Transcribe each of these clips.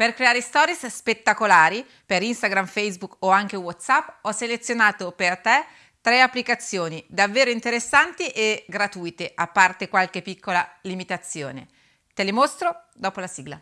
Per creare stories spettacolari per Instagram, Facebook o anche WhatsApp ho selezionato per te tre applicazioni davvero interessanti e gratuite, a parte qualche piccola limitazione. Te le mostro dopo la sigla.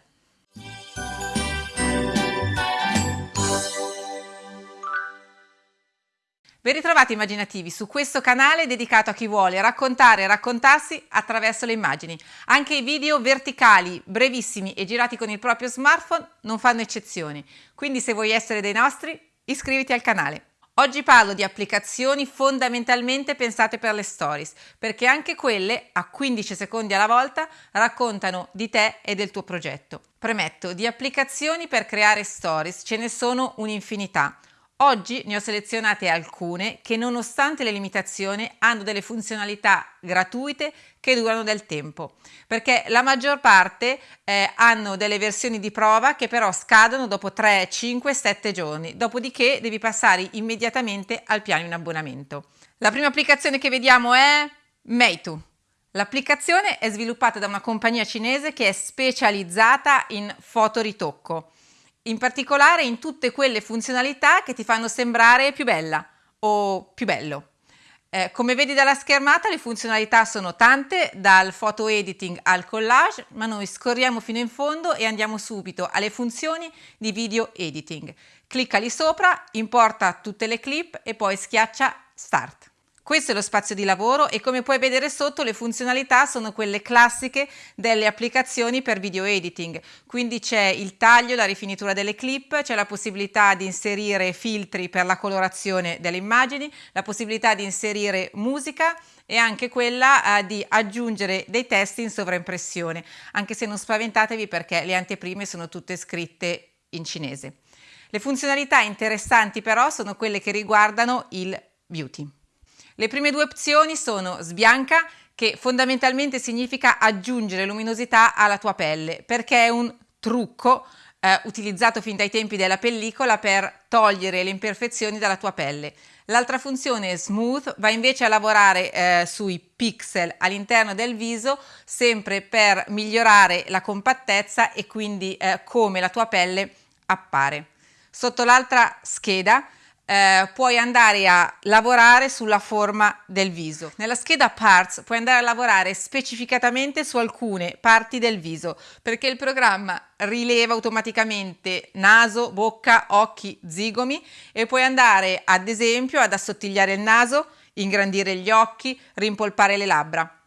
Ben ritrovati immaginativi su questo canale dedicato a chi vuole raccontare e raccontarsi attraverso le immagini. Anche i video verticali, brevissimi e girati con il proprio smartphone non fanno eccezioni. Quindi se vuoi essere dei nostri, iscriviti al canale. Oggi parlo di applicazioni fondamentalmente pensate per le stories, perché anche quelle, a 15 secondi alla volta, raccontano di te e del tuo progetto. Premetto, di applicazioni per creare stories ce ne sono un'infinità. Oggi ne ho selezionate alcune che nonostante le limitazioni hanno delle funzionalità gratuite che durano del tempo, perché la maggior parte eh, hanno delle versioni di prova che però scadono dopo 3, 5, 7 giorni, dopodiché devi passare immediatamente al piano in abbonamento. La prima applicazione che vediamo è Meitu. L'applicazione è sviluppata da una compagnia cinese che è specializzata in fotoritocco in particolare in tutte quelle funzionalità che ti fanno sembrare più bella o più bello. Eh, come vedi dalla schermata le funzionalità sono tante, dal photo editing al collage, ma noi scorriamo fino in fondo e andiamo subito alle funzioni di video editing. Clicca lì sopra, importa tutte le clip e poi schiaccia Start. Questo è lo spazio di lavoro e come puoi vedere sotto le funzionalità sono quelle classiche delle applicazioni per video editing. Quindi c'è il taglio, la rifinitura delle clip, c'è la possibilità di inserire filtri per la colorazione delle immagini, la possibilità di inserire musica e anche quella eh, di aggiungere dei testi in sovraimpressione, anche se non spaventatevi perché le anteprime sono tutte scritte in cinese. Le funzionalità interessanti però sono quelle che riguardano il beauty. Le prime due opzioni sono sbianca, che fondamentalmente significa aggiungere luminosità alla tua pelle, perché è un trucco eh, utilizzato fin dai tempi della pellicola per togliere le imperfezioni dalla tua pelle. L'altra funzione smooth va invece a lavorare eh, sui pixel all'interno del viso sempre per migliorare la compattezza e quindi eh, come la tua pelle appare. Sotto l'altra scheda eh, puoi andare a lavorare sulla forma del viso. Nella scheda Parts puoi andare a lavorare specificatamente su alcune parti del viso perché il programma rileva automaticamente naso, bocca, occhi, zigomi e puoi andare ad esempio ad assottigliare il naso, ingrandire gli occhi, rimpolpare le labbra.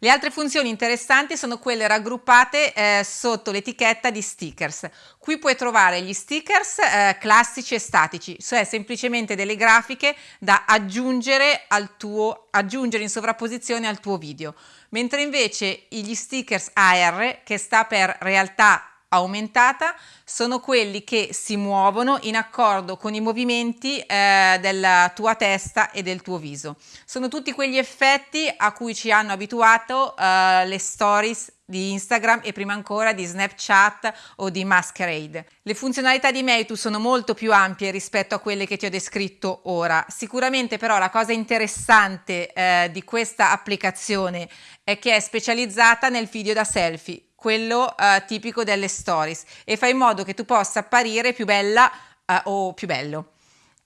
Le altre funzioni interessanti sono quelle raggruppate eh, sotto l'etichetta di stickers. Qui puoi trovare gli stickers eh, classici e statici, cioè semplicemente delle grafiche da aggiungere, tuo, aggiungere in sovrapposizione al tuo video, mentre invece gli stickers AR, che sta per realtà aumentata sono quelli che si muovono in accordo con i movimenti eh, della tua testa e del tuo viso. Sono tutti quegli effetti a cui ci hanno abituato eh, le stories di Instagram e prima ancora di Snapchat o di Masquerade. Le funzionalità di Meitu sono molto più ampie rispetto a quelle che ti ho descritto ora. Sicuramente però la cosa interessante eh, di questa applicazione è che è specializzata nel video da selfie quello uh, tipico delle stories e fa in modo che tu possa apparire più bella uh, o più bello.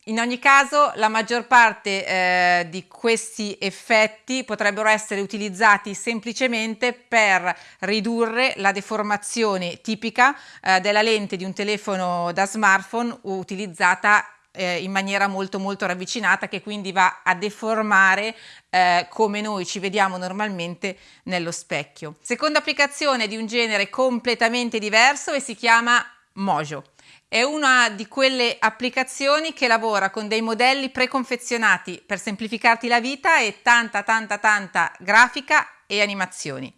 In ogni caso la maggior parte eh, di questi effetti potrebbero essere utilizzati semplicemente per ridurre la deformazione tipica eh, della lente di un telefono da smartphone utilizzata eh, in maniera molto molto ravvicinata che quindi va a deformare eh, come noi ci vediamo normalmente nello specchio. Seconda applicazione di un genere completamente diverso e si chiama Mojo. È una di quelle applicazioni che lavora con dei modelli preconfezionati per semplificarti la vita e tanta tanta tanta grafica e animazioni.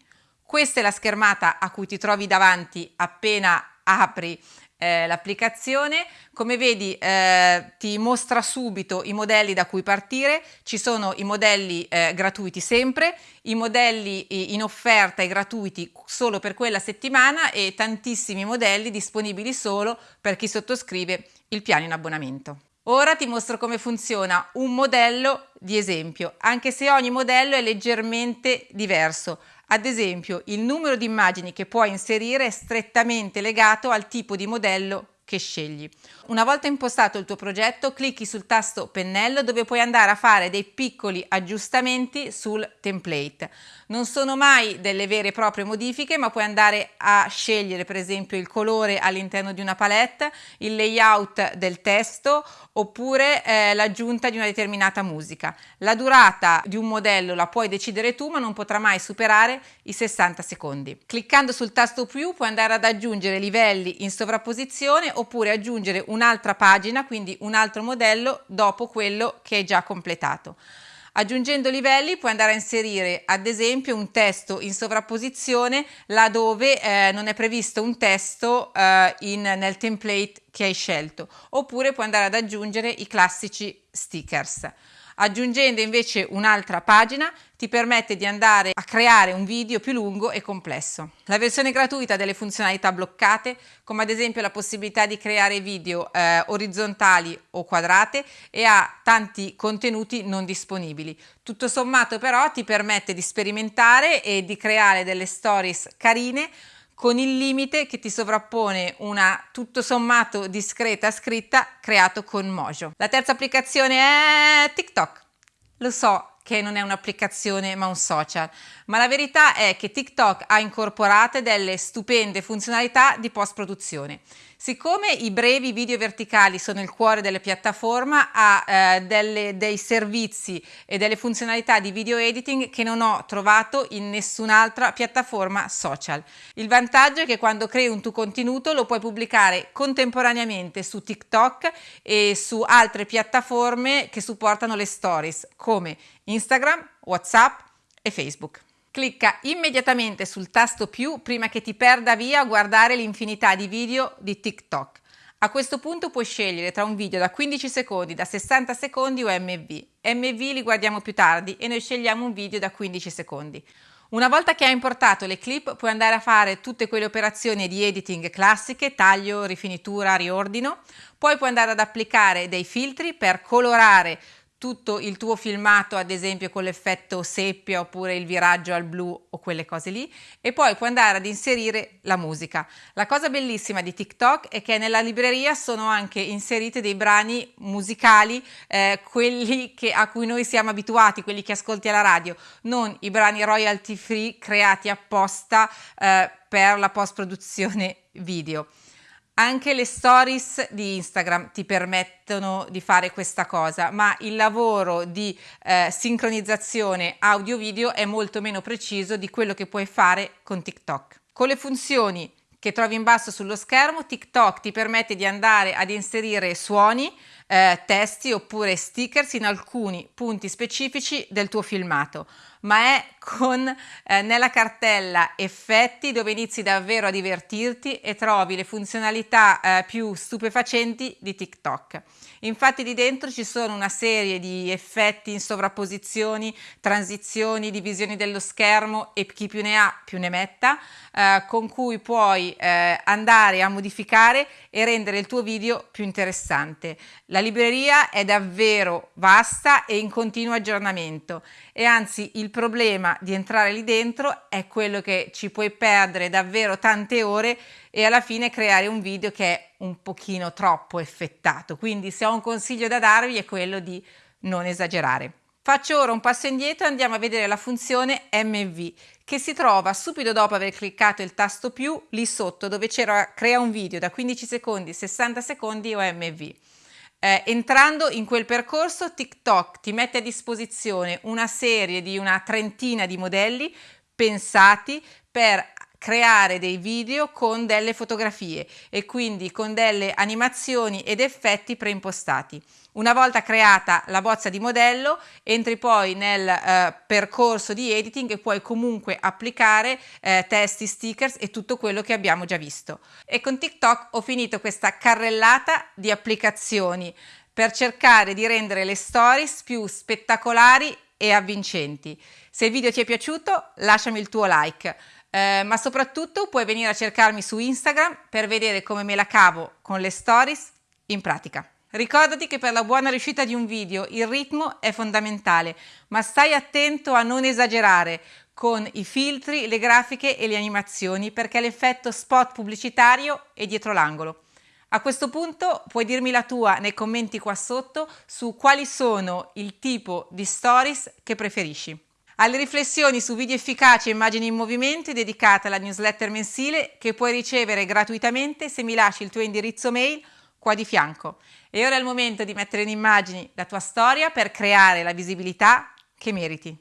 Questa è la schermata a cui ti trovi davanti appena apri eh, l'applicazione. Come vedi eh, ti mostra subito i modelli da cui partire, ci sono i modelli eh, gratuiti sempre, i modelli in offerta e gratuiti solo per quella settimana e tantissimi modelli disponibili solo per chi sottoscrive il piano in abbonamento. Ora ti mostro come funziona un modello di esempio, anche se ogni modello è leggermente diverso. Ad esempio, il numero di immagini che puoi inserire è strettamente legato al tipo di modello che scegli. Una volta impostato il tuo progetto, clicchi sul tasto pennello dove puoi andare a fare dei piccoli aggiustamenti sul template. Non sono mai delle vere e proprie modifiche, ma puoi andare a scegliere per esempio il colore all'interno di una palette, il layout del testo oppure eh, l'aggiunta di una determinata musica. La durata di un modello la puoi decidere tu, ma non potrà mai superare i 60 secondi. Cliccando sul tasto più puoi andare ad aggiungere livelli in sovrapposizione oppure aggiungere un'altra pagina, quindi un altro modello dopo quello che hai già completato. Aggiungendo livelli puoi andare a inserire ad esempio un testo in sovrapposizione laddove eh, non è previsto un testo eh, in, nel template che hai scelto oppure puoi andare ad aggiungere i classici stickers. Aggiungendo invece un'altra pagina ti permette di andare a creare un video più lungo e complesso. La versione gratuita delle funzionalità bloccate, come ad esempio la possibilità di creare video eh, orizzontali o quadrate e ha tanti contenuti non disponibili. Tutto sommato però ti permette di sperimentare e di creare delle stories carine con il limite che ti sovrappone una tutto sommato discreta scritta creato con Mojo. La terza applicazione è TikTok. Lo so che non è un'applicazione ma un social, ma la verità è che TikTok ha incorporate delle stupende funzionalità di post produzione. Siccome i brevi video verticali sono il cuore della piattaforma, ha eh, delle, dei servizi e delle funzionalità di video editing che non ho trovato in nessun'altra piattaforma social. Il vantaggio è che quando crei un tuo contenuto lo puoi pubblicare contemporaneamente su TikTok e su altre piattaforme che supportano le stories come Instagram, WhatsApp e Facebook. Clicca immediatamente sul tasto più prima che ti perda via a guardare l'infinità di video di TikTok. A questo punto puoi scegliere tra un video da 15 secondi, da 60 secondi o MV. MV li guardiamo più tardi e noi scegliamo un video da 15 secondi. Una volta che hai importato le clip puoi andare a fare tutte quelle operazioni di editing classiche, taglio, rifinitura, riordino, poi puoi andare ad applicare dei filtri per colorare tutto il tuo filmato ad esempio con l'effetto seppia oppure il viraggio al blu o quelle cose lì e poi puoi andare ad inserire la musica. La cosa bellissima di TikTok è che nella libreria sono anche inseriti dei brani musicali, eh, quelli che, a cui noi siamo abituati, quelli che ascolti alla radio, non i brani royalty free creati apposta eh, per la post produzione video. Anche le stories di Instagram ti permettono di fare questa cosa, ma il lavoro di eh, sincronizzazione audio-video è molto meno preciso di quello che puoi fare con TikTok. Con le funzioni che trovi in basso sullo schermo, TikTok ti permette di andare ad inserire suoni, eh, testi oppure stickers in alcuni punti specifici del tuo filmato ma è con eh, nella cartella effetti dove inizi davvero a divertirti e trovi le funzionalità eh, più stupefacenti di TikTok. Infatti di dentro ci sono una serie di effetti in sovrapposizioni, transizioni, divisioni dello schermo e chi più ne ha più ne metta, eh, con cui puoi eh, andare a modificare e rendere il tuo video più interessante. La libreria è davvero vasta e in continuo aggiornamento e anzi il problema di entrare lì dentro è quello che ci puoi perdere davvero tante ore e alla fine creare un video che è un pochino troppo effettato. Quindi se ho un consiglio da darvi è quello di non esagerare. Faccio ora un passo indietro e andiamo a vedere la funzione MV che si trova subito dopo aver cliccato il tasto più lì sotto dove c'era crea un video da 15 secondi, 60 secondi o MV. Eh, entrando in quel percorso TikTok ti mette a disposizione una serie di una trentina di modelli pensati per creare dei video con delle fotografie e quindi con delle animazioni ed effetti preimpostati. Una volta creata la bozza di modello, entri poi nel eh, percorso di editing e puoi comunque applicare eh, testi, stickers e tutto quello che abbiamo già visto. E con TikTok ho finito questa carrellata di applicazioni per cercare di rendere le stories più spettacolari e avvincenti. Se il video ti è piaciuto lasciami il tuo like eh, ma soprattutto puoi venire a cercarmi su Instagram per vedere come me la cavo con le stories in pratica. Ricordati che per la buona riuscita di un video il ritmo è fondamentale, ma stai attento a non esagerare. con i filtri, le grafiche e le animazioni perché l'effetto spot pubblicitario è dietro l'angolo. A questo punto puoi dirmi la tua nei commenti qua sotto su quali sono il tipo di stories che preferisci. Alle riflessioni su video efficaci e immagini in movimento è dedicata la newsletter mensile che puoi ricevere gratuitamente se mi lasci il tuo indirizzo mail qua di fianco. E ora è il momento di mettere in immagini la tua storia per creare la visibilità che meriti.